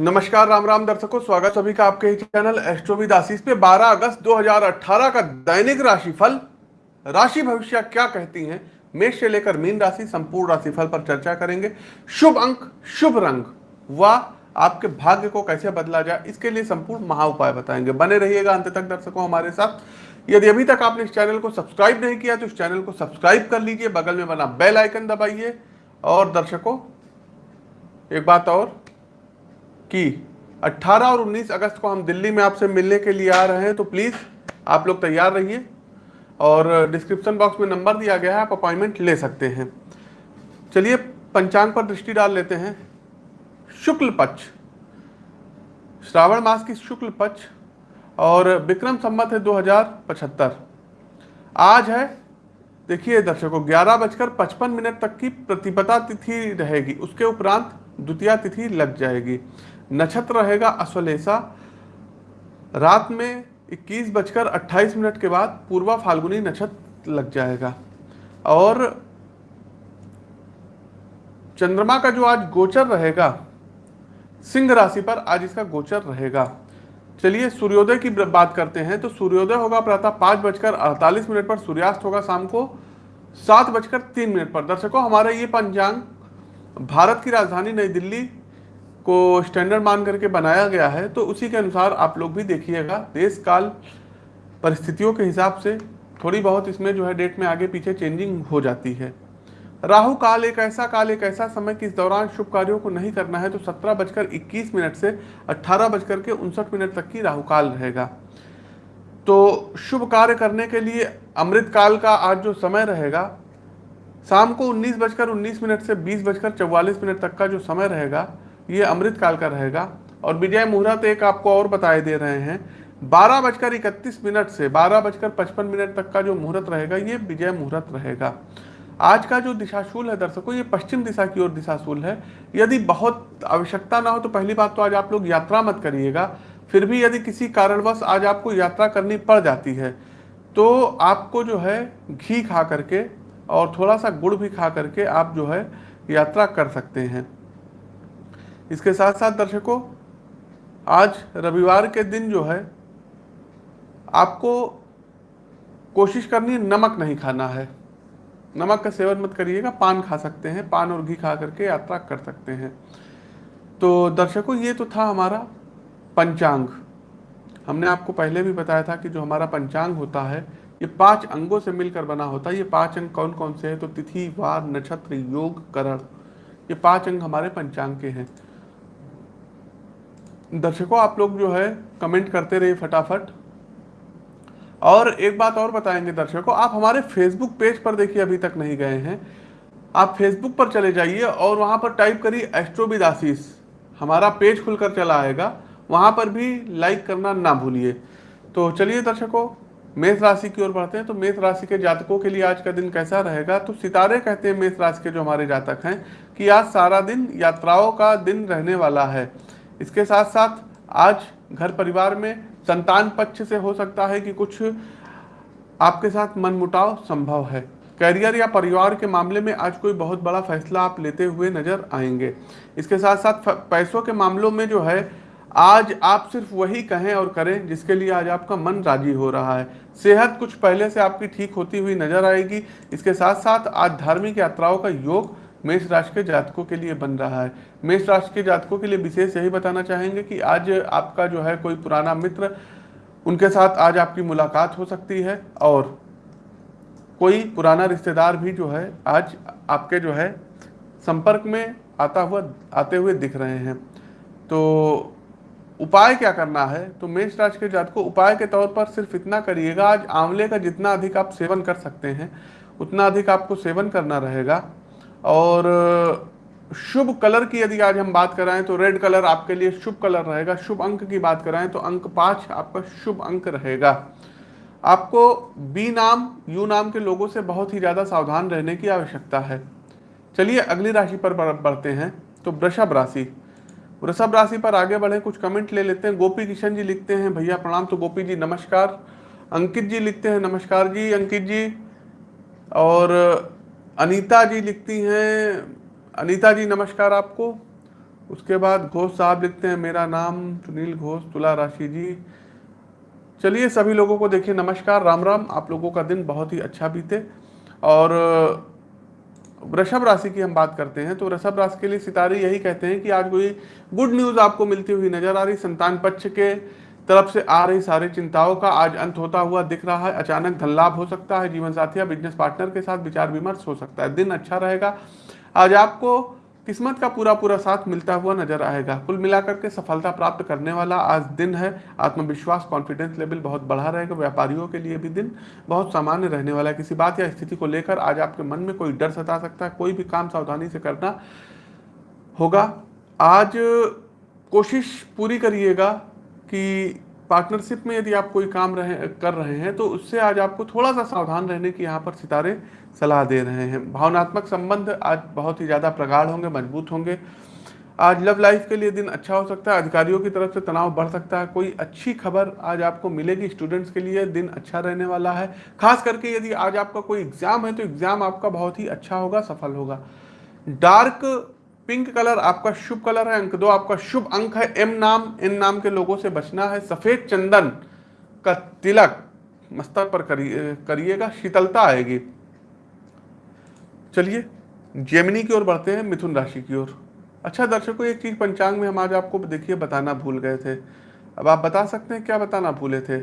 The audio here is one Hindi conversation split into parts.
नमस्कार, राम राम दर्शकों, स्वागत सभी का आपके चैनल एस्ट्रोविद आशीष पे। 12 अगस्त 2018 का दैनिक राशिफल। राशि भविष्य क्या कहती हैं? मेष से लेकर मीन राशि, संपूर्ण राशिफल पर चर्चा करेंगे। शुभ अंक, शुभ रंग। व, आपके भाग्य को कैसे बदला जाए, इसके लिए संपूर्ण महा उपाय बताएँगे। बने रहिएगा अंत तक दर्शकों हमारे साथ। यदि अभी तक आपने इस चैनल को सब्सक्राइब नहीं किया तो इस चैनल को सब्सक्राइब कर लीजिए। बगल में बना बेल आइकन दबाइए। और दर्शकों, एक बात और कि 18 और 19 अगस्त को हम दिल्ली में आपसे मिलने के लिए आ रहे हैं तो प्लीज़ आप लोग तैयार रहिए और डिस्क्रिप्शन बॉक्स में नंबर दिया गया है, आप अपॉइंटमेंट ले सकते हैं। चलिए पंचांग पर दृष्टि डाल लेते हैं। शुक्ल पक्ष। श्रावण मास की शुक्ल पक्ष और विक्रम संमत है दो हज़ार पचहत्तर। आज है, देखिए दर्शकों, ग्यारह बजकर पचपन मिनट तक की प्रतिपदा तिथि रहेगी, उसके उपरांत द्वितीय तिथि लग जाएगी। नक्षत्र रहेगा अश्वलेषा। रात में इक्कीस बजकर अट्ठाईस मिनट के बाद पूर्वा फाल्गुनी नक्षत्र लग जाएगा। और चंद्रमा का जो आज गोचर रहेगा, सिंह राशि पर आज इसका गोचर रहेगा। चलिए सूर्योदय की बात करते हैं तो सूर्योदय होगा प्रातः पाँच बजकर अड़तालीस मिनट पर, सूर्यास्त होगा शाम को सात बजकर तीन मिनट पर। दर्शकों, हमारा ये पंचांग, भारत की राजधानी नई दिल्ली को स्टैंडर्ड मान करके बनाया गया है तो उसी के अनुसार आप लोग भी देखिएगा देश काल परिस्थितियों के हिसाब से थोड़ी बहुत इसमें जो है डेट में आगे पीछे चेंजिंग हो जाती है। राहु काल एक ऐसा काल, एक ऐसा समय कि इस दौरान शुभ कार्यों को नहीं करना है तो सत्रह बजकर इक्कीस मिनट से अट्ठारह बजकर के उनसठ मिनट तक की राहु काल रहेगा। तो शुभ कार्य करने के लिए अमृत काल का आज जो समय रहेगा, शाम को उन्नीस बजकर उन्नीस मिनट से बीस बजकर चौवालीस मिनट तक का जो समय रहेगा ये अमृत काल का रहेगा। और विजय मुहूर्त एक आपको और बताए दे रहे हैं। बारह बजकर इकतीस मिनट से, बारह बजकर पचपन मिनट तक का जो मुहूर्त रहेगा, ये विजय मुहूर्त रहेगा। आज का जो दिशाशूल है दर्शकों, ये पश्चिम दिशा की ओर दिशाशूल है। यदि बहुत आवश्यकता ना हो तो पहली बात तो आज आप लोग यात्रा मत करिएगा। फिर भी यदि किसी कारणवश आज आपको यात्रा करनी पड़ जाती है तो आपको जो है घी खा करके और थोड़ा सा गुड़ भी खा करके आप जो है यात्रा कर सकते हैं। इसके साथ साथ दर्शकों, आज रविवार के दिन जो है, आपको कोशिश करनी है नमक नहीं खाना है। नमक का सेवन मत करिएगा, पान खा सकते हैं, पान और घी खा करके यात्रा कर सकते हैं। तो दर्शकों, ये तो था हमारा पंचांग। हमने आपको पहले भी बताया था कि जो हमारा पंचांग होता है, ये पाँच अंगों से मिलकर बना होता है। ये पाँच अंग कौन कौन से हैं? तो तिथि, वार, नक्षत्र, योग, करण। ये पाँच अंग हमारे पंचांग के हैं। दर्शकों, आप लोग जो है कमेंट करते रहिए फटाफट। और एक बात और बताएँगे दर्शकों, आप हमारे फेसबुक पेज पर देखिए, अभी तक नहीं गए हैं। आप फेसबुक पर चले जाइए और वहाँ पर टाइप करिए एस्ट्रोविद हमारा पेज खुलकर चला आएगा। वहाँ पर भी लाइक करना ना भूलिए। तो चलिए दर्शकों, मेष राशि की ओर बढ़ते हैं। तो मेष राशि के जातकों के लिए आज का दिन कैसा रहेगा? तो सितारे कहते हैं मेष राशि के जो हमारे जातक हैं कि आज सारा दिन यात्राओं का दिन रहने वाला है। इसके साथ साथ आज घर परिवार में संतान पक्ष से हो सकता है कि कुछ आपके साथ मनमुटाव संभव है। करियर या परिवार के मामले में आज कोई बहुत बड़ा फैसला आप लेते हुए नज़र आएँगे। इसके साथ साथ पैसों के मामलों में जो है, आज आप सिर्फ़ वही कहें और करें जिसके लिए आज आपका मन राज़ी हो रहा है। सेहत कुछ पहले से आपकी ठीक होती हुई नज़र आएगी। इसके साथ साथ आज धार्मिक यात्राओं का योग मेष राशि के जातकों के लिए बन रहा है। मेष राशि के जातकों के लिए विशेष यही बताना चाहेंगे कि आज आपका जो है कोई पुराना मित्र, उनके साथ आज आपकी मुलाकात हो सकती है और कोई पुराना रिश्तेदार भी जो है आज आपके जो है संपर्क में आता हुआ, आते हुए दिख रहे हैं। तो उपाय क्या करना है? तो मेष राशि के जात को उपाय के तौर पर सिर्फ़ इतना करिएगा, आज आंवले का जितना अधिक आप सेवन कर सकते हैं, उतना अधिक आपको सेवन करना रहेगा। और शुभ कलर की यदि आज हम बात कराएँ तो रेड कलर आपके लिए शुभ कलर रहेगा। शुभ अंक की बात कराएँ तो अंक पाँच आपका शुभ अंक रहेगा। आपको बी नाम, यू नाम के लोगों से बहुत ही ज़्यादा सावधान रहने की आवश्यकता है। चलिए अगली राशि पर बढ़ते हैं तो वृषभ राशि। वृषभ राशि पर आगे बढ़े, कुछ कमेंट ले लेते हैं। गोपी किशन जी लिखते हैं, भैया प्रणाम। तो गोपी जी, नमस्कार। अंकित जी लिखते हैं, नमस्कार जी, अंकित जी। और अनीता जी लिखती हैं, अनीता जी नमस्कार आपको। उसके बाद घोष साहब लिखते हैं, मेरा नाम सुनील घोष, तुला राशि जी। चलिए सभी लोगों को देखिए, नमस्कार, राम राम, आप लोगों का दिन बहुत ही अच्छा बीते। और, वृषभ राशि की हम बात करते हैं तो वृषभ राशि के लिए सितारे यही कहते हैं कि आज कोई गुड न्यूज़ आपको मिलती हुई नज़र आ रही, संतान पक्ष के तरफ़ से आ रही सारी चिंताओं का आज अंत होता हुआ दिख रहा है। अचानक धन लाभ हो सकता है जीवन साथी या बिज़नेस पार्टनर के साथ विचार विमर्श हो सकता है। दिन अच्छा रहेगा। आज आपको किस्मत का पूरा पूरा साथ मिलता हुआ नज़र आएगा। कुल मिलाकर के सफलता प्राप्त करने वाला आज दिन है। आत्मविश्वास कॉन्फिडेंस लेवल बहुत बढ़ा रहेगा। व्यापारियों के लिए भी दिन बहुत सामान्य रहने वाला है। किसी बात या स्थिति को लेकर आज आपके मन में कोई डर सता सकता है। कोई भी काम सावधानी से करना होगा। आज कोशिश पूरी करिएगा। कि पार्टनरशिप में यदि आप कोई काम रहे, कर रहे हैं तो उससे आज आपको थोड़ा सा सावधान रहने की यहाँ पर सितारे सलाह दे रहे हैं। भावनात्मक संबंध आज बहुत ही ज़्यादा प्रगाढ़ होंगे, मज़बूत होंगे। आज लव लाइफ के लिए दिन अच्छा हो सकता है, अधिकारियों की तरफ़ से तनाव बढ़ सकता है। कोई अच्छी खबर आज आपको मिलेगी स्टूडेंट्स के लिए, दिन अच्छा रहने वाला है। खास करके यदि आज आपका कोई एग्ज़ाम है तो एग्ज़ाम आपका बहुत ही अच्छा होगा, सफल होगा। डार्क पिंक कलर आपका शुभ कलर है, अंक दो आपका शुभ अंक है, एम नाम इन नाम के लोगों से बचना है। सफ़ेद चंदन का तिलक मस्तक पर करिएगा, शीतलता आएगी। चलिए, जेमिनी की ओर बढ़ते हैं, मिथुन राशि की ओर। अच्छा दर्शकों, एक चीज़ पंचांग में हम आज आपको देखिए, बताना भूल गए थे। अब आप बता सकते हैं, क्या बताना भूले थे?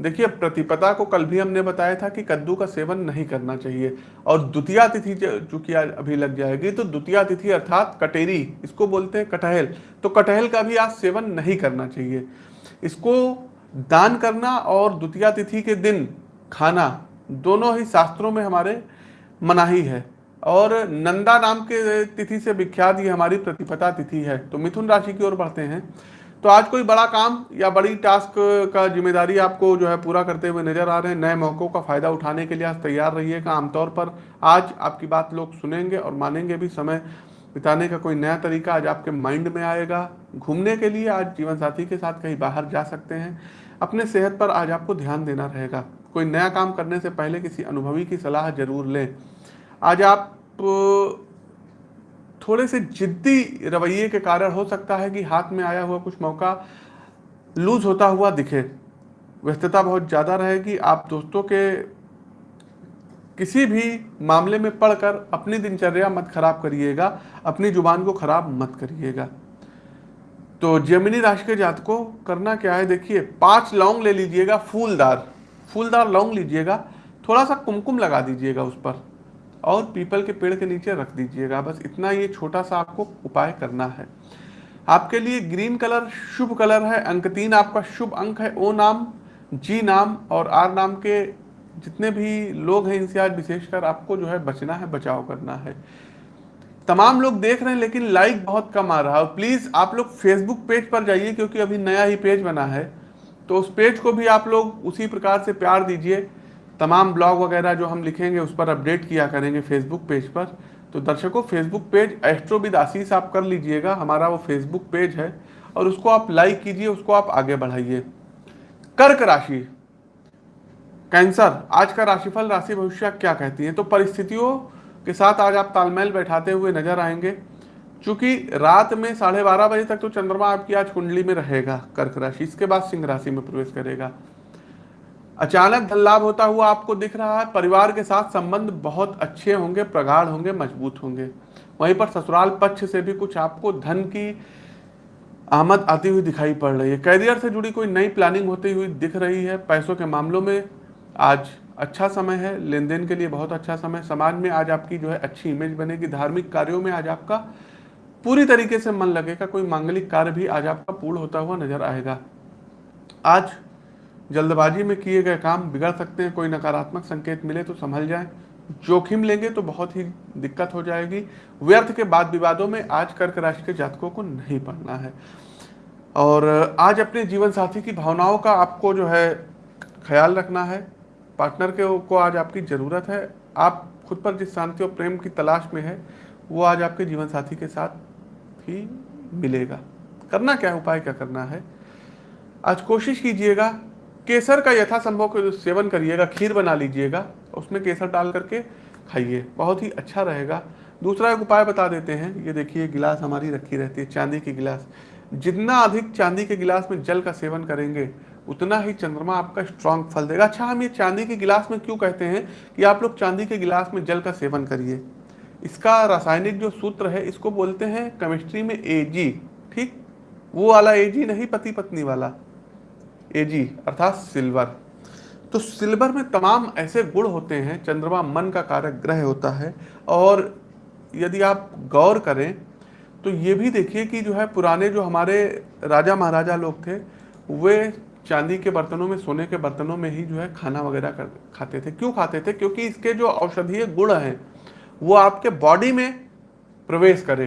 देखिए, प्रतिपदा को कल भी हमने बताया था कि कद्दू का सेवन नहीं करना चाहिए। और द्वितीय तिथि चूँकि अभी लग जाएगी तो द्वितीय तिथि अर्थात कटेरी, इसको बोलते हैं कटहल। तो कटहल का भी आज सेवन नहीं करना चाहिए। इसको दान करना और द्वितीय तिथि के दिन खाना, दोनों ही शास्त्रों में हमारे मनाही है। और नंदा नाम के तिथि से विख्यात ये हमारी प्रतिपदा तिथि है। तो मिथुन राशि की ओर बढ़ते हैं। तो आज कोई बड़ा काम या बड़ी टास्क का ज़िम्मेदारी आपको जो है पूरा करते हुए नज़र आ रहे हैं, नए मौक़ों का फ़ायदा उठाने के लिए आज तैयार रहिएगा। आमतौर पर आज आपकी बात लोग सुनेंगे और मानेंगे भी, समय बिताने का कोई नया तरीका आज आपके माइंड में आएगा। घूमने के लिए आज जीवन साथी के साथ कहीं बाहर जा सकते हैं। अपने सेहत पर आज आपको ध्यान देना रहेगा। कोई नया काम करने से पहले किसी अनुभवी की सलाह ज़रूर लें। आज आप थोड़े से जिद्दी रवैये के कारण हो सकता है कि हाथ में आया हुआ कुछ मौका लूज होता हुआ दिखे। व्यस्तता बहुत ज़्यादा रहेगी। आप दोस्तों के किसी भी मामले में पढ़कर अपनी दिनचर्या मत खराब करिएगा, अपनी ज़ुबान को खराब मत करिएगा। तो जमिनी राशि के जात को करना क्या है? देखिए, पाँच लौंग ले लीजिएगा, फूलदार। फूलदार लौंग लीजिएगा, थोड़ा सा कुमकुम लगा दीजिएगा उस पर। और पीपल के पेड़ के नीचे रख दीजिएगा। बस इतना ये छोटा सा आपको उपाय करना है। आपके लिए ग्रीन कलर शुभ कलर है। अंक तीन आपका शुभ अंक है। ओ नाम, जी नाम और आर नाम के जितने भी लोग हैं इनसे आज विशेषकर आपको जो है बचना है, बचाव करना है। तमाम लोग देख रहे हैं लेकिन लाइक बहुत कम आ रहा है। प्लीज़ आप लोग फेसबुक पेज पर जाइए क्योंकि अभी नया ही पेज बना है। तो उस पेज को भी आप लोग उसी प्रकार से प्यार दीजिए। तमाम ब्लॉग वगैरह जो हम लिखेंगे, उस पर अपडेट किया करेंगे फेसबुक पेज पर। तो दर्शकों फेसबुक पेज एस्ट्रोविद आशीष आप कर लीजिएगा। हमारा वो फेसबुक पेज है और उसको आप लाइक कीजिए, उसको आप आगे बढ़ाइए। कर्क राशि। कैंसर। आज का राशिफल, राशि भविष्य क्या कहती है? तो परिस्थितियों के साथ आज आप तालमेल बैठाते हुए नज़र आएँगे। चूँकि रात में साढ़े बारह बजे तक तो चंद्रमा आपकी आज कुंडली में रहेगा, कर्क राशि। इसके बाद सिंह राशि में प्रवेश करेगा। अचानक धन लाभ होता हुआ आपको दिख रहा है, परिवार के साथ संबंध बहुत अच्छे होंगे, प्रगाढ़ होंगे, मज़बूत होंगे। वहीं पर ससुराल पक्ष से भी कुछ आपको धन की आमद आती हुई दिखाई पड़ रही है। कैरियर से जुड़ी कोई नई प्लानिंग होती हुई दिख रही है। पैसों के मामलों में आज अच्छा समय है लेन देन के लिए बहुत अच्छा समय। समाज में आज आपकी जो है अच्छी इमेज बनेगी। धार्मिक कार्यों में आज आपका पूरी तरीके से मन लगेगा। कोई मांगलिक कार्य भी आज आपका पूर्ण होता हुआ नज़र आएगा। आज जल्दबाजी में किए गए काम बिगड़ सकते हैं, कोई नकारात्मक संकेत मिले तो संभल जाए। जोखिम लेंगे तो बहुत ही दिक्कत हो जाएगी। व्यर्थ के बाद विवादों में आज कर्क राशि के जातकों को नहीं पढ़ना है। और आज अपने जीवन साथी की भावनाओं का आपको जो है ख्याल रखना है। पार्टनर के को आज आपकी ज़रूरत है। आप खुद पर जिस शांति और प्रेम की तलाश में है, वो आज आपके जीवन साथी के साथ ही मिलेगा। करना क्या उपाय क्या करना है? आज कोशिश कीजिएगा केसर का यथासंभव सेवन करिएगा, खीर बना लीजिएगा, उसमें केसर डाल करके खाइए, बहुत ही अच्छा रहेगा। दूसरा एक उपाय बता देते हैं, ये देखिए, गिलास हमारी रखी रहती है, चांदी की गिलास। जितना अधिक चांदी के गिलास में जल का सेवन करेंगे, उतना ही चंद्रमा आपका स्ट्रांग फल देगा। अच्छा हम ये चांदी के गिलास में क्यों कहते हैं कि आप लोग चांदी के गिलास में जल का सेवन करिए? इसका रासायनिक जो सूत्र है, इसको बोलते हैं केमिस्ट्री में एजी ठीक? वो वाला एजी नहीं पति पत्नी वाला। एजी अर्थात सिल्वर तो सिल्वर में तमाम ऐसे गुण होते हैं, चंद्रमा मन का कारक ग्रह होता है, और यदि आप गौर करें तो ये भी देखिए कि जो है पुराने जो हमारे राजा महाराजा लोग थे, वे चांदी के बर्तनों में, सोने के बर्तनों में ही जो है खाना वगैरह कर, खाते थे। क्यों खाते थे? क्योंकि इसके जो औषधीय गुण हैं, वो आपके बॉडी में प्रवेश करे।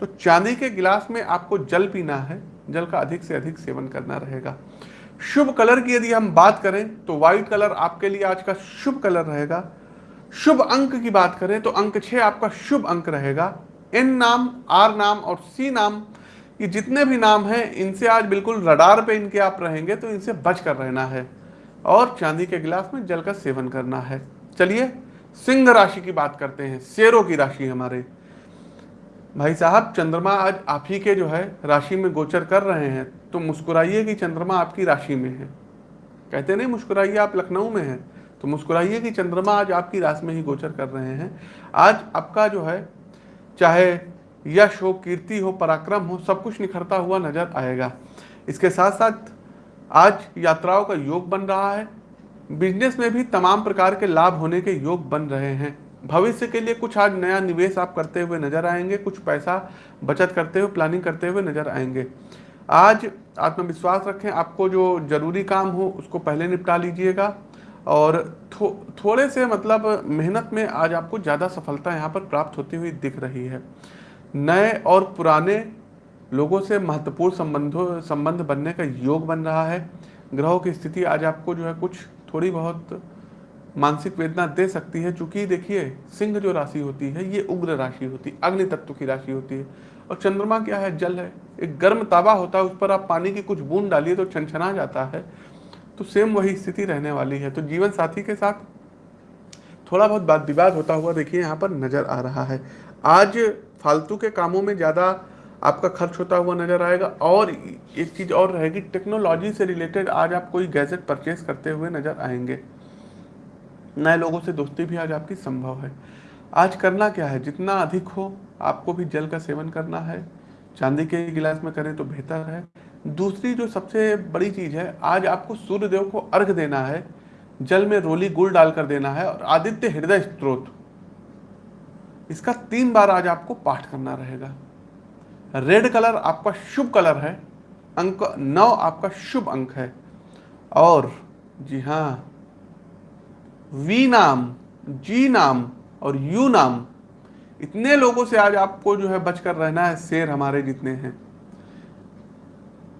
तो चांदी के गिलास में आपको जल पीना है जल का अधिक से अधिक सेवन करना रहेगा। शुभ कलर की यदि हम बात करें तो व्हाइट कलर आपके लिए आज का शुभ कलर रहेगा। शुभ अंक की बात करें तो अंक छह आपका शुभ अंक रहेगा। एन नाम आर नाम और सी नाम, ये जितने भी नाम हैं, इनसे आज बिल्कुल रडार पे इनके आप रहेंगे तो इनसे बच कर रहना है। और चांदी के गिलास में जल का सेवन करना है। चलिए, सिंह राशि की बात करते हैं। शेरों की राशि हमारे। भाई साहब, चंद्रमा आज आप ही के जो है राशि में गोचर कर रहे हैं तो मुस्कुराइए कि चंद्रमा आपकी राशि में है। कहते नहीं, मुस्कुराइए, आप लखनऊ में हैं तो मुस्कुराइए कि चंद्रमा आज आपकी राशि में ही गोचर कर रहे हैं। आज आपका जो है, चाहे यश हो, कीर्ति हो, पराक्रम हो, सब कुछ निखरता हुआ नज़र आएगा। इसके साथ साथ आज यात्राओं का योग बन रहा है। बिज़नेस में भी तमाम प्रकार के लाभ होने के योग बन रहे हैं। भविष्य के लिए कुछ आज नया निवेश आप करते हुए नज़र आएँगे कुछ पैसा बचत करते हुए प्लानिंग करते हुए नज़र आएँगे। आज आत्मविश्वास रखें आपको जो ज़रूरी काम हो उसको पहले निपटा लीजिएगा और थो, थोड़े से मतलब मेहनत में आज आपको ज़्यादा सफलता यहाँ पर प्राप्त होती हुई दिख रही है। नए और पुराने लोगों से महत्वपूर्ण संबंधों संबंध बनने का योग बन रहा है। ग्रहों की स्थिति आज आपको जो है कुछ थोड़ी बहुत मानसिक वेदना दे सकती है, चूँकि देखिए, सिंह जो राशि होती है, ये उग्र राशि होती है, अग्नि तत्व की राशि होती है। और चंद्रमा क्या है? जल है। एक गर्म ताबा होता है, उस पर आप पानी की कुछ बूंद डालिए तो छनछना जाता है। तो सेम वही स्थिति रहने वाली है। तो जीवन साथी के साथ थोड़ा बहुत बात विवाद होता हुआ देखिए, यहाँ पर नज़र आ रहा है। आज फालतू के कामों में ज़्यादा आपका खर्च होता हुआ नज़र आएगा। और एक चीज़ और रहेगी, टेक्नोलॉजी से रिलेटेड आज आप कोई गैजेट परचेज करते हुए नज़र आएँगे। नए लोगों से दोस्ती भी आज आपकी संभव है। आज करना क्या है? जितना अधिक हो, आपको भी जल का सेवन करना है। चांदी के गिलास में करें तो बेहतर है। दूसरी जो सबसे बड़ी चीज़ है, आज आपको सूर्य देव को अर्घ देना है। जल में रोली गुड़ डालकर देना है और आदित्य हृदय स्त्रोत। इसका तीन बार आज आपको पाठ करना रहेगा। रेड कलर आपका शुभ कलर है। अंक नौ आपका शुभ अंक है। और, जी हाँ वी नाम, जी नाम और यू नाम। इतने लोगों से आज आपको जो है बचकर रहना है, शेर हमारे जितने हैं।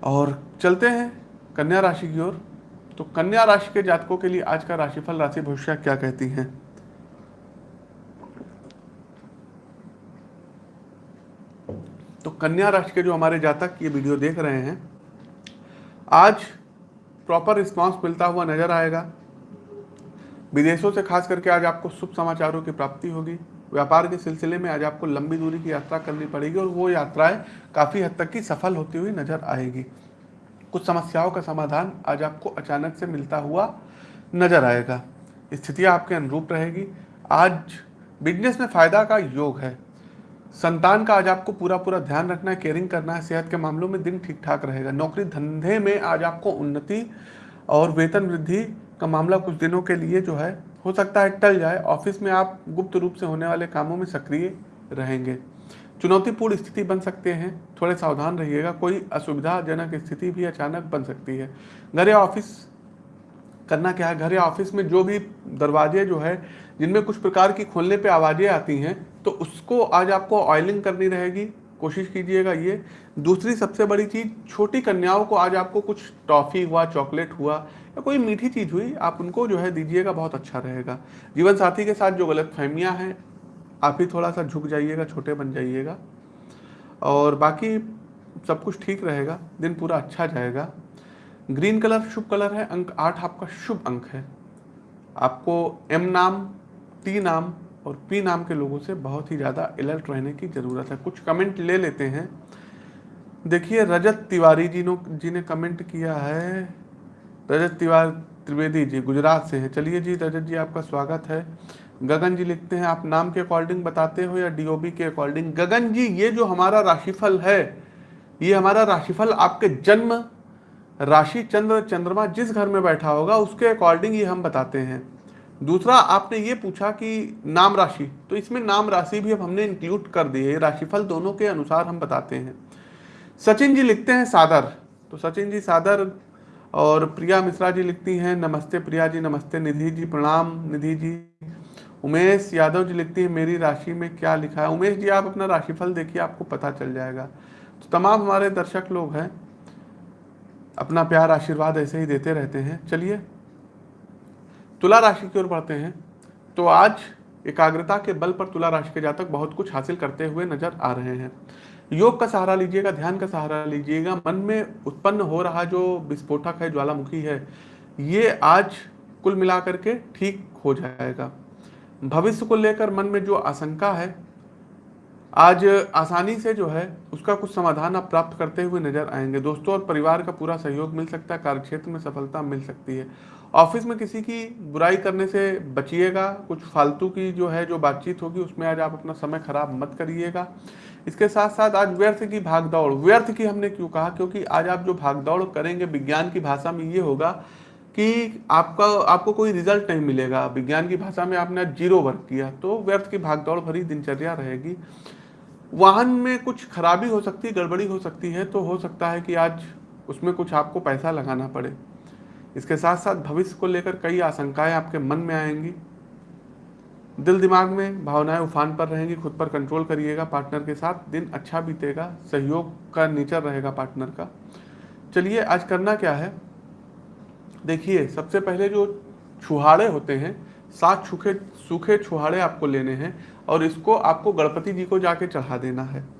और चलते हैं कन्या राशि की ओर। तो कन्या राशि के जातकों के लिए आज का राशिफल, राशि भविष्य क्या कहती है? तो कन्या राशि के जो हमारे जातक ये वीडियो देख रहे हैं, आज प्रॉपर रिस्पांस मिलता हुआ नज़र आएगा। विदेशों से खास करके आज आपको शुभ समाचारों की प्राप्ति होगी। व्यापार के सिलसिले में आज आपको लंबी दूरी की यात्रा करनी पड़ेगी और वो यात्राएँ काफ़ी हद तक की सफल होती हुई नज़र आएगी। कुछ समस्याओं का समाधान आज आपको अचानक से मिलता हुआ नज़र आएगा। स्थितियाँ आपके अनुरूप रहेगी। आज बिज़नेस में फ़ायदा का योग है। संतान का आज आपको पूरा पूरा ध्यान रखना है, केयरिंग करना है, सेहत के मामलों में दिन ठीक ठाक रहेगा। नौकरी धंधे में आज आपको उन्नति और वेतन वृद्धि का मामला कुछ दिनों के लिए जो है, हो सकता है टल जाए। ऑफ़िस में आप गुप्त रूप से होने वाले कामों में सक्रिय रहेंगे। चुनौतीपूर्ण स्थिति बन सकते हैं। थोड़े सावधान रहिएगा। कोई असुविधाजनक स्थिति भी अचानक बन सकती है। घर या ऑफ़िस करना क्या है? घर या ऑफ़िस में जो भी दरवाजे जो है, जिनमें कुछ प्रकार की खोलने पे आवाज़ें आती हैं तो उसको आज आपको ऑयलिंग करनी रहेगी। कोशिश कीजिएगा ये। दूसरी सबसे बड़ी चीज़, छोटी कन्याओं को आज आपको कुछ टॉफ़ी हुआ, चॉकलेट हुआ या कोई मीठी चीज़ हुई, आप उनको जो है दीजिएगा, बहुत अच्छा रहेगा। जीवन साथी के साथ जो गलत फहमियाँ हैं, आप ही थोड़ा सा झुक जाइएगा, छोटे बन जाइएगा। और बाकी सब कुछ ठीक रहेगा, दिन पूरा अच्छा जाएगा। ग्रीन कलर शुभ कलर है, अंक आठ आपका शुभ अंक है। आपको एम नाम, टी नाम और पी नाम के लोगों से बहुत ही ज़्यादा अलर्ट रहने की ज़रूरत है। कुछ कमेंट ले लेते हैं। देखिए, रजत तिवारी जी नो, जी ने कमेंट किया है रजत तिवारी त्रिवेदी जी, गुजरात से हैं। चलिए जी, रजत जी, आपका स्वागत है। गगन जी लिखते हैं, आप नाम के अकॉर्डिंग बताते हो या डीओबी के अकॉर्डिंग? गगन जी, ये जो हमारा राशिफल है, ये हमारा राशिफल आपके जन्म राशि चंद्र, चंद्रमा जिस घर में बैठा होगा, उसके अकॉर्डिंग ये हम बताते हैं। दूसरा, आपने ये पूछा कि नाम राशि तो इसमें नाम राशि भी अब हमने इंक्लूड कर दी है। राशिफल दोनों के अनुसार हम बताते हैं। सचिन जी लिखते हैं, सादर। तो सचिन जी, सादर और प्रिया मिश्रा जी लिखती हैं, नमस्ते प्रिया जी, नमस्ते निधि जी, प्रणाम निधि जी। उमेश यादव जी लिखती है, मेरी राशि में क्या लिखा है? उमेश जी, आप अपना राशिफल देखिए, आपको पता चल जाएगा। तो तमाम हमारे दर्शक लोग हैं, अपना प्यार आशीर्वाद ऐसे ही देते रहते हैं। चलिए, तुला राशि की ओर बढ़ते हैं। तो आज एकाग्रता के बल पर तुला राशि के जातक बहुत कुछ हासिल करते हुए नज़र आ रहे हैं। योग का सहारा लीजिएगा, ध्यान का सहारा लीजिएगा। मन में उत्पन्न हो रहा जो विस्फोटक है, ज्वालामुखी है, ये आज कुल मिलाकर के ठीक हो जाएगा। भविष्य को लेकर मन में जो आशंका है, आज आसानी से जो है, उसका कुछ समाधान आप प्राप्त करते हुए नज़र आएँगे। दोस्तों और परिवार का पूरा सहयोग मिल सकता है, कार्यक्षेत्र में सफलता मिल सकती है। ऑफ़िस में किसी की बुराई करने से बचिएगा, कुछ फालतू की जो है, जो बातचीत होगी, उसमें आज आप अपना समय खराब मत करिएगा। इसके साथ साथ आज व्यर्थ की भागदौड़, व्यर्थ की हमने क्यों कहा? क्योंकि आज आप जो भागदौड़ करेंगे, विज्ञान की भाषा में ये होगा कि आपका, आपको कोई रिज़ल्ट नहीं मिलेगा। विज्ञान की भाषा में आपने ज़ीरो वर्क किया तो व्यर्थ की भागदौड़ भरी दिनचर्या रहेगी। वाहन में कुछ खराबी हो सकती है गड़बड़ी हो सकती है तो हो सकता है कि आज उसमें कुछ आपको पैसा लगाना पड़े। इसके साथ साथ भविष्य को लेकर कई आशंकाएँ आपके मन में आएँगी। दिल दिमाग में भावनाएँ उफान पर रहेंगी, खुद पर कंट्रोल करिएगा पार्टनर के साथ, दिन अच्छा बीतेगा, सहयोग का नेचर रहेगा पार्टनर का। चलिए, आज करना क्या है? देखिए, सबसे पहले जो छुहाड़े होते हैं, सात सूखे सूखे छुहाड़े आपको लेने हैं और इसको आपको गणपति जी को जाके चढ़ा देना है।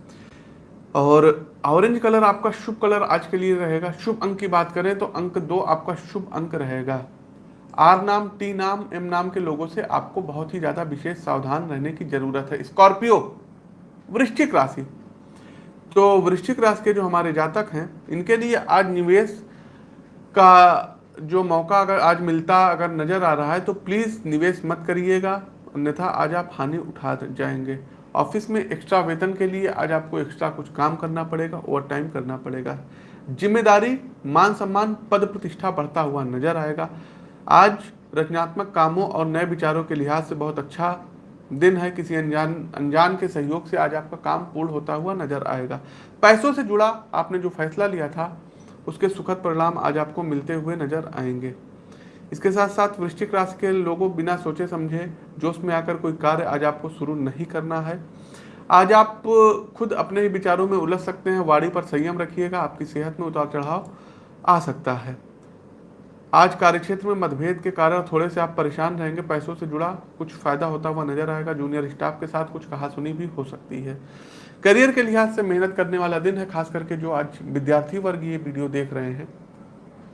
और ऑरेंज कलर आपका शुभ कलर आज के लिए रहेगा। शुभ अंक की बात करें तो अंक दो आपका शुभ अंक रहेगा। आर नाम टी नाम एम नाम के लोगों से आपको बहुत ही ज़्यादा विशेष सावधान रहने की ज़रूरत है। स्कॉर्पियो वृश्चिक राशि। तो वृश्चिक राशि के जो हमारे जातक हैं, इनके लिए आज निवेश का जो मौका अगर आज मिलता, अगर नज़र आ रहा है तो प्लीज़ निवेश मत करिएगा। अन्यथा आज आप हानि उठा जाएँगे। ऑफ़िस में एक्स्ट्रा वेतन के लिए आज आपको एक्स्ट्रा कुछ काम करना पड़ेगा ओवर टाइम करना पड़ेगा। ज़िम्मेदारी, मान सम्मान, पद प्रतिष्ठा बढ़ता हुआ नज़र आएगा। आज रचनात्मक कामों और नए विचारों के लिहाज से बहुत अच्छा दिन है। किसी अनजान अनजान के सहयोग से आज आपका काम पूर्ण होता हुआ नज़र आएगा। पैसों से जुड़ा आपने जो फैसला लिया था, उसके सुखद परिणाम आज आपको मिलते हुए नज़र आएँगे। इसके साथ साथ वृश्चिक राशि के लोगों बिना सोचे समझे, जोश में आकर कोई कार्य आज आपको शुरू नहीं करना है। आज आप खुद अपने ही विचारों में उलझ सकते हैं वाड़ी पर संयम रखिएगा, आपकी सेहत में उतार चढ़ाव आ सकता है। आज कार्यक्षेत्र में मतभेद के कारण थोड़े से आप परेशान रहेंगे, पैसों से जुड़ा कुछ फ़ायदा होता हुआ नज़र आएगा, जूनियर स्टाफ के साथ कुछ कहा सुनी भी हो सकती है। करियर के लिहाज से मेहनत करने वाला दिन है, खास करके जो आज विद्यार्थी वर्ग ये वीडियो देख रहे हैं।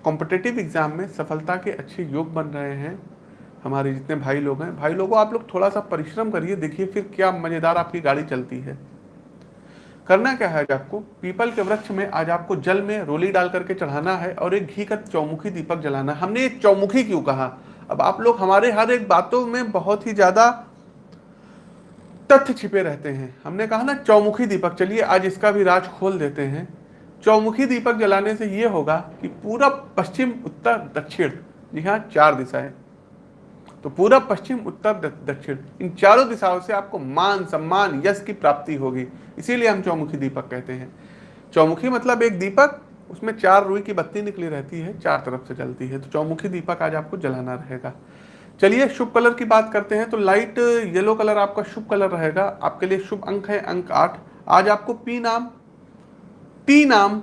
कॉम्पिटेटिव एग्ज़ाम में सफलता के अच्छे योग बन रहे हैं हमारे जितने भाई लोग हैं। भाई लोगों, आप लोग थोड़ा सा परिश्रम करिए, देखिए फिर क्या मज़ेदार आपकी गाड़ी चलती है। करना क्या है आपको? पीपल के वृक्ष में आज आपको जल में रोली डाल करके चढ़ाना है और एक घी का चौमुखी दीपक जलाना हमने एक चौमुखी क्यों कहा? अब आप लोग हमारे हर एक बातों में बहुत ही ज़्यादा तथ्य छिपे रहते हैं। हमने कहा ना, चौमुखी दीपक, चलिए आज इसका भी राज खोल देते हैं। चौमुखी दीपक जलाने से यह होगा कि पूरा पश्चिम, उत्तर, दक्षिण जी हाँ चार दिशाएँ। तो पूरा पश्चिम, उत्तर दक्षिण, इन चारों दिशाओं से आपको मान, सम्मान, यश की प्राप्ति होगी। इसीलिए हम चौमुखी दीपक कहते हैं। चौमुखी मतलब एक दीपक, उसमें चार रुई की बत्ती निकली रहती है, चार तरफ़ से जलती है। तो चौमुखी दीपक आज आपको जलाना रहेगा। चलिए, शुभ कलर की बात करते हैं तो लाइट येलो कलर आपका शुभ कलर रहेगा। आपके लिए शुभ अंक है, अंक आठ। आज आपको पी नाम टी नाम,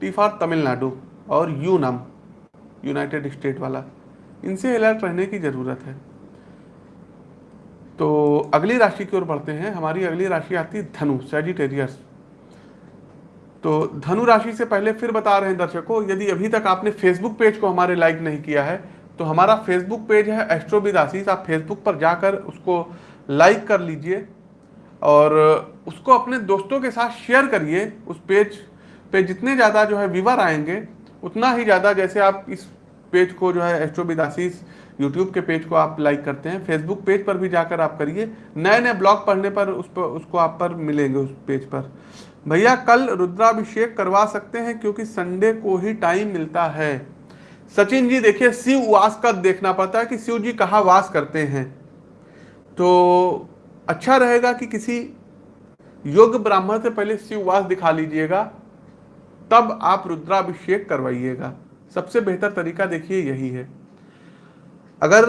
टी फॉर तमिलनाडु और यू नाम यूनाइटेड स्टेट वाला। इनसे अलर्ट रहने की ज़रूरत है। तो अगली राशि की ओर बढ़ते हैं। हमारी अगली राशि आती है धनु सेजिटेरियस तो धनु राशि से पहले फिर बता रहे हैं दर्शकों, यदि अभी तक आपने फेसबुक पेज को हमारे लाइक नहीं किया है तो हमारा फेसबुक पेज है एस्ट्रोविद आशीष आप फेसबुक पर जाकर उसको लाइक कर लीजिए। और उसको अपने दोस्तों के साथ शेयर करिए उस पेज पे। जितने ज़्यादा जो है व्यूवर आएँगे, उतना ही ज़्यादा जैसे आप इस पेज को जो है एस्ट्रो बिदासीस यूट्यूब के पेज को आप लाइक करते हैं। फेसबुक पेज पर भी जाकर आप करिए। नए नए ब्लॉग पढ़ने पर उस पर, उसको आप पर मिलेंगे उस पेज पर। भैया, कल रुद्राभिषेक करवा सकते हैं क्योंकि संडे को ही टाइम मिलता है। सचिन जी, देखिए, शिव वास का देखना पड़ता है कि शिव जी कहाँ वास करते हैं। तो अच्छा रहेगा कि किसी योग्य ब्राह्मण से पहले शिववास दिखा लीजिएगा, तब आप रुद्राभिषेक करवाइएगा। सबसे बेहतर तरीका देखिए, यही है। अगर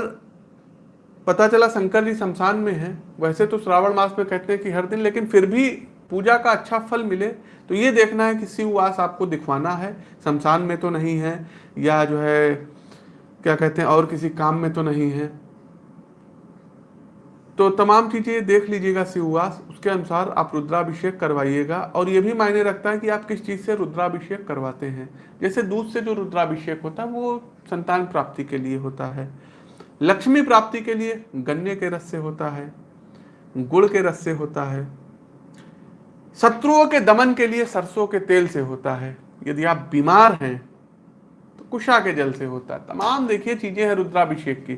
पता चला शंकर जी शमशान में है, वैसे तो श्रावण मास में कहते हैं कि हर दिन, लेकिन फिर भी पूजा का अच्छा फल मिले तो ये देखना है कि शिववास आपको दिखवाना है। शमशान में तो नहीं है, या जो है, क्या कहते हैं, और किसी काम में तो नहीं है। तो तमाम चीज़ें देख लीजिएगा शिववास, उसके अनुसार आप रुद्राभिषेक करवाइएगा और ये भी मायने रखता है कि आप किस चीज़ से रुद्राभिषेक करवाते हैं। जैसे दूध से जो रुद्राभिषेक होता है, वो संतान प्राप्ति के लिए होता है। लक्ष्मी प्राप्ति के लिए गन्ने के रस से होता है, गुड़ के रस से होता है, शत्रुओं के दमन के लिए सरसों के तेल से होता है। यदि आप बीमार हैं तो कुशा के जल से होता है। तमाम देखिए चीज़ें हैं रुद्राभिषेक की।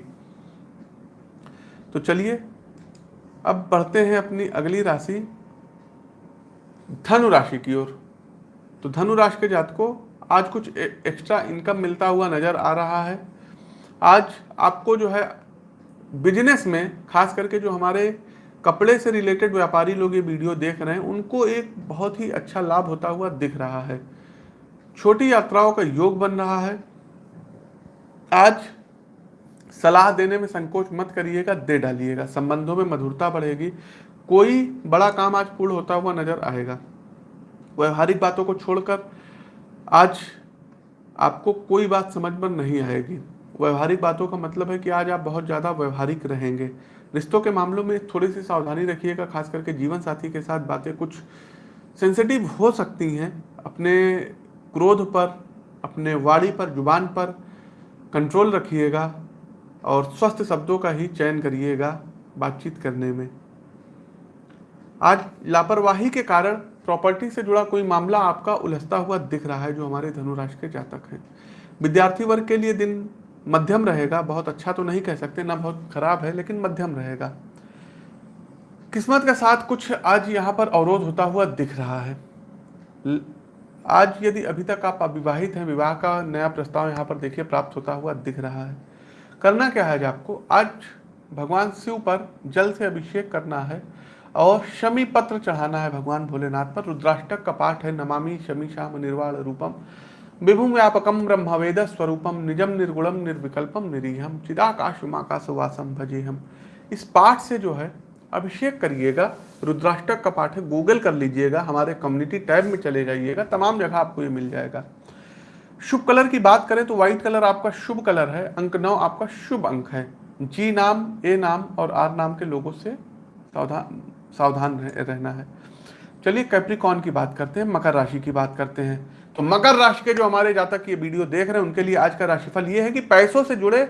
तो चलिए अब बढ़ते हैं अपनी अगली राशि, धनु राशि की ओर। तो धनु राशि के जात को आज कुछ एक्स्ट्रा इनकम मिलता हुआ नज़र आ रहा है। आज आपको जो है बिज़नेस में, खास करके जो हमारे कपड़े से रिलेटेड व्यापारी लोग ये वीडियो देख रहे हैं, उनको एक बहुत ही अच्छा लाभ होता हुआ दिख रहा है। छोटी यात्राओं का योग बन रहा है। आज सलाह देने में संकोच मत करिएगा, दे डालिएगा। संबंधों में मधुरता बढ़ेगी। कोई बड़ा काम आज पूर्ण होता हुआ नज़र आएगा। व्यवहारिक बातों को छोड़कर आज आपको कोई बात समझ में नहीं आएगी। व्यवहारिक बातों का मतलब है कि आज आप बहुत ज़्यादा व्यवहारिक रहेंगे। रिश्तों के मामलों में थोड़ी सी सावधानी रखिएगा, खास करके जीवन साथी के साथ बातें कुछ सेंसिटिव हो सकती हैं। अपने क्रोध पर, अपने वाणी पर, ज़ुबान पर कंट्रोल रखिएगा। और स्वस्थ शब्दों का ही चयन करिएगा बातचीत करने में। आज लापरवाही के कारण प्रॉपर्टी से जुड़ा कोई मामला आपका उलझता हुआ दिख रहा है जो हमारे धनुराशि के जातक हैं। विद्यार्थी वर्ग के लिए दिन मध्यम रहेगा, बहुत अच्छा तो नहीं कह सकते, ना बहुत खराब है, लेकिन मध्यम रहेगा। किस्मत के साथ कुछ आज यहाँ पर अवरोध होता हुआ दिख रहा है। आज यदि अभी तक आप अविवाहित हैं, विवाह का नया प्रस्ताव यहाँ पर देखिए प्राप्त होता हुआ दिख रहा है। करना क्या है आपको? आज भगवान शिव पर जल से अभिषेक करना है और शमी पत्र चढ़ाना है भगवान भोलेनाथ पर। रुद्राष्टक का पाठ है, नमामि शमी श्याम निर्वाण रूपम विभुम व्यापकम ब्रह्मवेद स्वरूपम निजम निर्गुणम निर्विकल्पम निरीहम चिदाकाशुमाकाशवासम भजे हम इस पाठ से जो है, अभिषेक करिएगा। रुद्राष्टक का पाठ है, गूगल कर लीजिएगा, हमारे कम्युनिटी टैब में चले जाइएगा, तमाम जगह आपको ये मिल जाएगा। शुभ कलर की बात करें तो व्हाइट कलर आपका शुभ कलर है, अंक नौ आपका शुभ अंक है। जी नाम ए नाम और आर नाम के लोगों से सावधान सावधान रहना है। चलिए कैप्रिकॉन की बात करते हैं, मकर राशि की बात करते हैं। तो मकर राशि के जो हमारे जातक ये वीडियो देख रहे हैं, उनके लिए आज का राशिफल ये है कि पैसों से जुड़े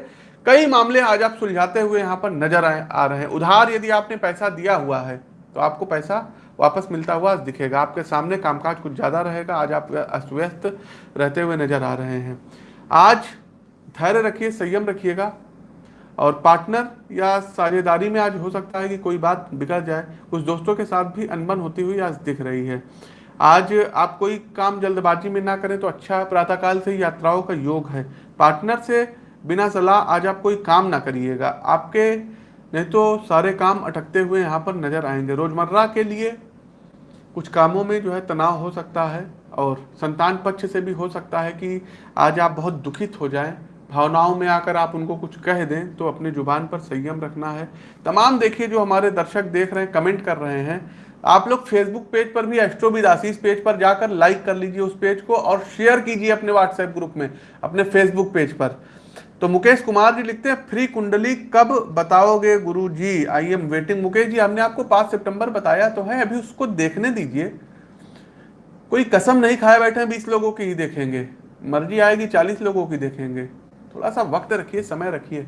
कई मामले आज आप सुलझाते हुए यहाँ पर नज़र आ रहे हैं। उधार यदि आपने पैसा दिया हुआ है तो आपको पैसा वापस मिलता हुआ दिखेगा। आपके सामने कामकाज कुछ ज़्यादा रहेगा। आज आप अस्त व्यस्त रहते हुए नज़र आ रहे हैं। आज धैर्य रखिए, संयम रखिएगा। और पार्टनर या साझेदारी में आज हो सकता है कि कोई बात बिगड़ जाए। कुछ दोस्तों के साथ भी अनबन होती हुई आज दिख रही है। आज आप कोई काम जल्दबाजी में ना करें तो अच्छा प्रातःकाल से यात्राओं का योग है। पार्टनर से बिना सलाह आज आप कोई काम ना करिएगा। आपके नहीं तो सारे काम अटकते हुए यहाँ पर नज़र आएँगे। रोज़मर्रा के लिए कुछ कामों में जो है तनाव हो सकता है और संतान पक्ष से भी हो सकता है कि आज आप बहुत दुखित हो जाएँ। भावनाओं में आकर आप उनको कुछ कह दें तो अपने ज़ुबान पर संयम रखना है। तमाम देखिए जो हमारे दर्शक देख रहे हैं, कमेंट कर रहे हैं, आप लोग फेसबुक पेज पर भी एस्ट्रोविद आशीष पेज पर जाकर लाइक कर लीजिए उस पेज को और शेयर कीजिए अपने व्हाट्सएप ग्रुप में, अपने फेसबुक पेज पर। तो मुकेश कुमार जी लिखते हैं, फ्री कुंडली, कब बताओगे Guru ji I am waiting. Mukesh ji, हमने आपको पाँच सितंबर बताया तो है, अभी उसको देखने दीजिए। कोई कसम नहीं खाए बैठे हैं बीस लोगों की ही देखेंगे। मर्ज़ी आएगी, चालीस लोगों की देखेंगे। थोड़ा सा वक्त रखिए, समय रखिए।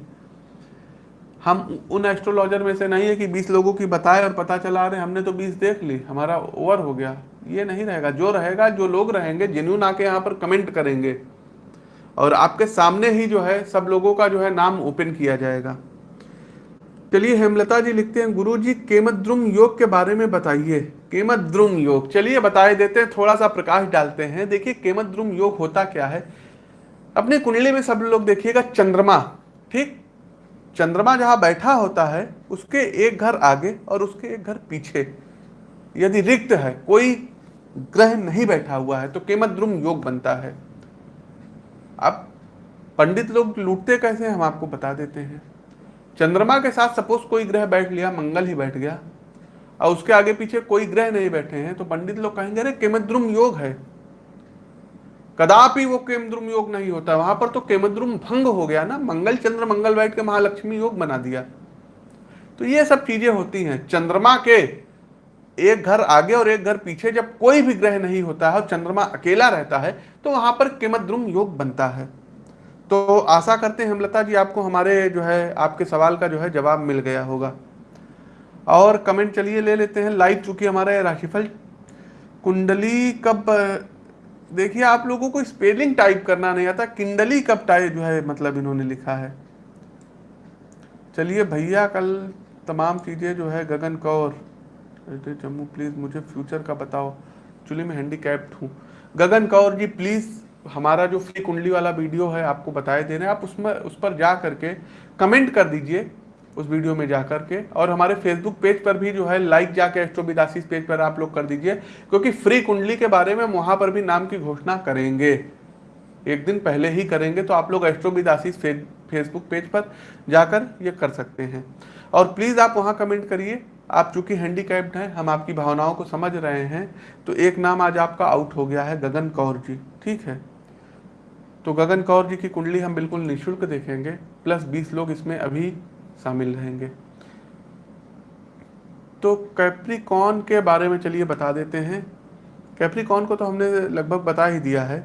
हम उन एस्ट्रोलॉजर में से नहीं है कि 20 लोगों की बताए और पता चला रहे हमने तो 20 देख ली, हमारा ओवर हो गया। ये नहीं रहेगा, जो रहेगा, जो लोग रहेंगे जेन्यून आके यहाँ पर कमेंट करेंगे। और आपके सामने ही जो है, सब लोगों का जो है नाम ओपन किया जाएगा। चलिए हेमलता जी लिखते हैं गुरु जी केमद्रुम योग के बारे में बताइए। केमद्रुम योग, चलिए बताए देते हैं थोड़ा सा प्रकाश डालते हैं। देखिए, केमद्रुम योग होता क्या है? अपने कुंडली में सब लोग देखिएगा, चंद्रमा, ठीक? चंद्रमा जहाँ बैठा होता है, उसके एक घर आगे और उसके एक घर पीछे। यदि रिक्त है, कोई ग्रह नहीं बैठा हुआ है तो केमद्रुम योग बनता है। अब पंडित लोग लूटते कैसे हम आपको बता देते हैं। चंद्रमा के साथ सपोज़ कोई ग्रह बैठ लिया, मंगल ही बैठ गया, और उसके आगे पीछे कोई ग्रह नहीं बैठे हैं तो पंडित लोग कहेंगे, अरे, केमद्रुम योग है। कदापि वो केमद्रुम योग नहीं होता। वहाँ पर तो केमद्रुम भंग हो गया ना। मंगल, चंद्र, मंगल बैठ के महालक्ष्मी योग बना दिया। तो ये सब चीज़ें होती हैं। चंद्रमा के एक घर आगे और एक घर पीछे जब कोई भी ग्रह नहीं होता है और चंद्रमा अकेला रहता है तो वहाँ पर केमद्रुम योग बनता है। तो आशा करते हैं हेमलता जी, आपको हमारे जो है, आपके सवाल का जो है जवाब मिल गया होगा। और कमेंट चलिए ले लेते हैं, लाइव चूँकि हमारे राशिफल कुंडली कब, देखिए आप लोगों को स्पेलिंग टाइप करना नहीं आता, किंडली कब टाइप जो है मतलब इन्होंने लिखा है। चलिए भैया, कल तमाम चीज़ें जो है गगन कौर जम्मू प्लीज़ मुझे फ्यूचर का बताओ। एक्चुअली मैं हैंडीकैप्ड हूँ। गगन कौर जी प्लीज़ हमारा जो फ्री कुंडली वाला वीडियो है, आपको बताए दे रहे हैं। आप उसमें, उस पर जा करके कमेंट कर दीजिए, उस वीडियो में जा करके। और हमारे फेसबुक पेज पर भी जो है लाइक जाके एस्ट्रोबिदासीस पेज पर आप लोग कर दीजिए, क्योंकि फ्री कुंडली के बारे में वहाँ पर भी नाम की घोषणा करेंगे। एक दिन पहले ही करेंगे तो आप लोग एस्ट्रोबिदासीस फेसबुक पेज पर जाकर ये कर सकते हैं। और प्लीज़ आप वहाँ कमेंट करिए। आप चूँकि हैंडीकैप्ड हैं, हम आपकी भावनाओं को समझ रहे हैं तो एक नाम आज आपका आउट हो गया है, गगन कौर जी, ठीक है? तो गगन कौर जी की कुंडली हम बिल्कुल निःशुल्क देखेंगे प्लस बीस लोग इसमें अभी शामिल रहेंगे। तो कैप्रिकॉन के बारे में चलिए बता देते हैं। कैप्रिकॉन को तो हमने लगभग बता ही दिया है।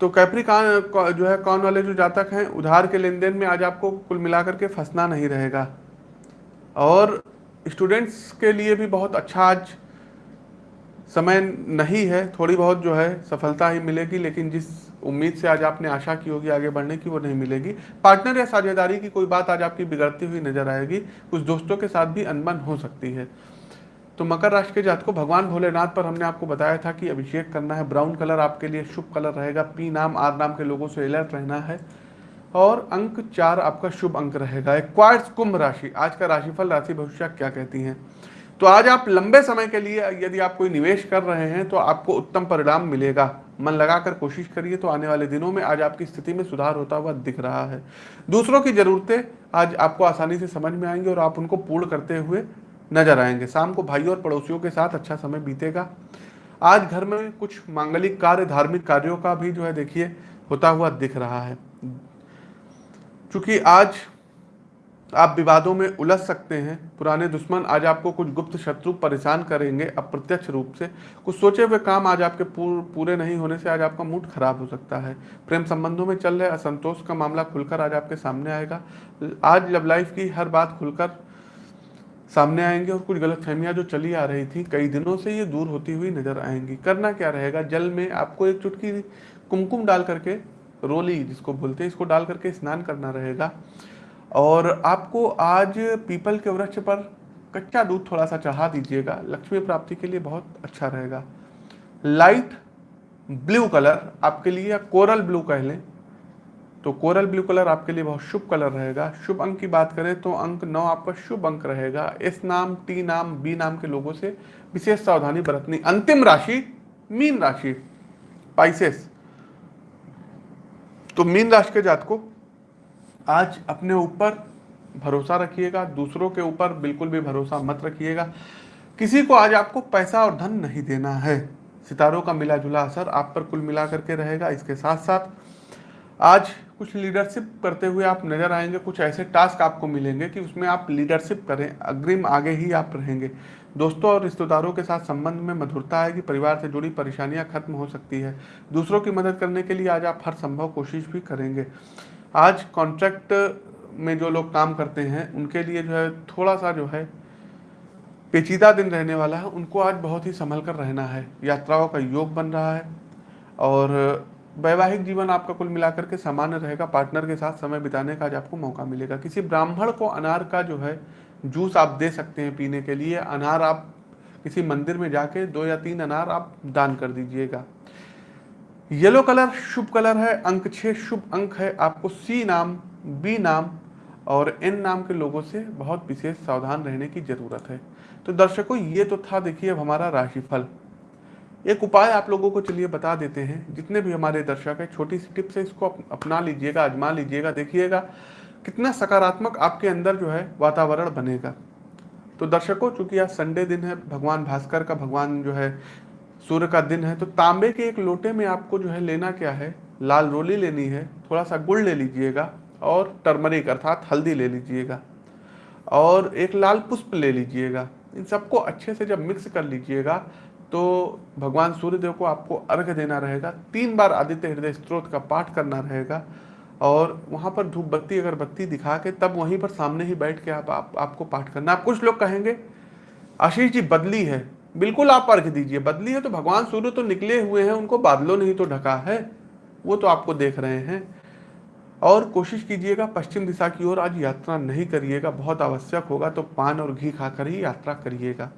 तो कैप्रिकॉन जो है, कौन वाले जो जातक हैं, उधार के लेन देन में आज आपको कुल मिलाकर के फंसना नहीं रहेगा। और स्टूडेंट्स के लिए भी बहुत अच्छा आज समय नहीं है, थोड़ी बहुत जो है सफलता ही मिलेगी, लेकिन जिस उम्मीद से आज आपने आशा की होगी आगे बढ़ने की, वो नहीं मिलेगी। पार्टनर या साझेदारी की कोई बात आज आपकी बिगड़ती हुई नज़र आएगी, कुछ दोस्तों के साथ भी अनबन हो सकती है। तो मकर राशि के जात को भगवान भोलेनाथ पर हमने आपको बताया था कि अभिषेक करना है ब्राउन कलर आपके लिए शुभ कलर रहेगा पी नाम आर नाम के लोगों से अलर्ट रहना है। और अंक चार आपका शुभ अंक रहेगा क्वार्ट्स कुंभ राशि। आज का राशिफल, राशि भविष्य क्या कहती हैं? तो आज आप लंबे समय के लिए यदि आप कोई निवेश कर रहे हैं तो आपको उत्तम परिणाम मिलेगा। मन लगाकर कोशिश करिए तो आने वाले दिनों में आज आपकी स्थिति में सुधार होता हुआ दिख रहा है। दूसरों की जरूरतें आज आपको आसानी से समझ में आएँगे और आप उनको पूर्ण करते हुए नज़र आएँगे। शाम को भाई और पड़ोसियों के साथ अच्छा समय बीतेगा। आज घर में कुछ मांगलिक कार्य, धार्मिक कार्यों का भी जो है देखिए, होता हुआ दिख रहा है। चूँकि आज आप विवादों में उलझ सकते हैं पुराने दुश्मन आज आपको कुछ गुप्त शत्रु परेशान करेंगे अप्रत्यक्ष रूप से। कुछ सोचे हुए काम आज आपके पूर, पूरे नहीं होने से आज आपका मूड खराब हो सकता है। प्रेम संबंधों में चल रहे असंतोष का मामला खुलकर आज आपके सामने आएगा। आज लव लाइफ की हर बात खुलकर सामने आएँगे और कुछ गलत फहमियाँ जो चली आ रही थी कई दिनों से ये दूर होती हुई नज़र आएँगी। करना क्या रहेगा? जल में आपको एक चुटकी कुमकुम डाल करके रोली जिसको बोलते हैं, इसको डाल करके स्नान करना रहेगा। और आपको आज पीपल के वृक्ष पर कच्चा दूध थोड़ा सा चढ़ा दीजिएगा। लक्ष्मी प्राप्ति के लिए बहुत अच्छा रहेगा। लाइट ब्लू कलर आपके लिए या कोरल ब्लू कह लें तो कोरल ब्लू कलर आपके लिए बहुत शुभ कलर रहेगा। शुभ अंक की बात करें तो अंक नौ आपका शुभ अंक रहेगा। एस नाम टी नाम बी नाम के लोगों से विशेष सावधानी बरतनी। अंतिम राशि, मीन राशि पाइसेस तो मीन राशि के जात को आज अपने ऊपर भरोसा रखिएगा, दूसरों के ऊपर बिल्कुल भी भरोसा मत रखिएगा। किसी को आज आपको पैसा और धन नहीं देना है। सितारों का मिला जुला असर आप पर कुल मिला करके रहेगा, इसके साथ साथ आज कुछ लीडरशिप करते हुए आप नज़र आएँगे, कुछ ऐसे टास्क आपको मिलेंगे कि उसमें आप लीडरशिप करें, अग्रिम आगे ही आप रहेंगे। दोस्तों और रिश्तेदारों के साथ संबंध में मधुरता आएगी, परिवार से जुड़ी परेशानियाँ खत्म हो सकती है। दूसरों की मदद करने के लिए आज आप हर संभव कोशिश भी करेंगे। आज कॉन्ट्रैक्ट में जो लोग काम करते हैं, उनके लिए जो है थोड़ा सा जो है पेचीदा दिन रहने वाला है। उनको आज बहुत ही संभल कर रहना है। यात्राओं का योग बन रहा है और वैवाहिक जीवन आपका कुल मिलाकर के सामान्य रहेगा। पार्टनर के साथ समय बिताने का आज आपको मौका मिलेगा। किसी ब्राह्मण को अनार का जो है जूस आप दे सकते हैं पीने के लिए। अनार आप किसी मंदिर में जाके दो या तीन अनार आप दान कर दीजिएगा। येलो कलर शुभ कलर है, अंक छः शुभ अंक है। आपको सी नाम बी नाम और एन नाम के लोगों से बहुत विशेष सावधान रहने की ज़रूरत है। तो दर्शकों, ये तो था देखिए अब हमारा राशिफल। एक उपाय आप लोगों को चलिए बता देते हैं। जितने भी हमारे दर्शक हैं, छोटी सी टिप्स है, इसको अपना लीजिएगा, आजमा लीजिएगा, देखिएगा। कितना सकारात्मक आपके अंदर जो है वातावरण बनेगा। तो दर्शकों, चूँकि आज संडे दिन है, भगवान भास्कर का, भगवान जो है सूर्य का दिन है तो तांबे के एक लोटे में आपको जो है लेना क्या है? लाल रोली लेनी है थोड़ा सा गुड़ ले लीजिएगा और टर्मरिक अर्थात हल्दी ले लीजिएगा और एक लाल पुष्प ले लीजिएगा। इन सबको अच्छे से जब मिक्स कर लीजिएगा तो भगवान सूर्यदेव को आपको अर्घ देना रहेगा, तीन बार आदित्य हृदय स्त्रोत का पाठ करना रहेगा और वहाँ पर धूप बत्ती अगर बत्ती दिखा के तब वहीं पर सामने ही बैठ के आप, आप आपको पाठ करना। आप कुछ लोग कहेंगे आशीष जी बदली है। बिल्कुल आप अर्घ दीजिए। बदली है तो भगवान सूर्य तो निकले हुए हैं उनको बादलों ने ही तो ढका है वो तो आपको देख रहे हैं। और कोशिश कीजिएगा पश्चिम दिशा की ओर आज यात्रा नहीं करिएगा बहुत आवश्यक होगा तो पान और घी खाकर ही यात्रा करिएगा।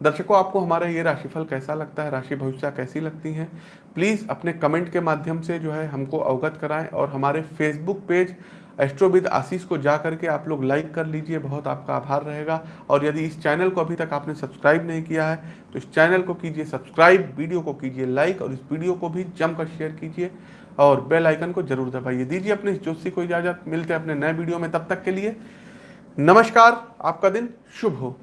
दर्शकों, आपको हमारा ये राशिफल कैसा लगता है? राशि भविष्य कैसी लगती हैं? प्लीज़ अपने कमेंट के माध्यम से जो है हमको अवगत कराएँ और हमारे फेसबुक पेज एस्ट्रोविद आशीष को जा करके आप लोग लाइक कर लीजिए। बहुत आपका आभार रहेगा। और यदि इस चैनल को अभी तक आपने सब्सक्राइब नहीं किया है तो इस चैनल को कीजिए सब्सक्राइब, वीडियो को कीजिए लाइक और इस वीडियो को भी जमकर शेयर कीजिए और बेल आइकन को ज़रूर दबाइए। दीजिए अपने इस जोशी को इजाज़त। मिलते हैं अपने नए वीडियो में। तब तक के लिए नमस्कार। आपका दिन शुभ हो।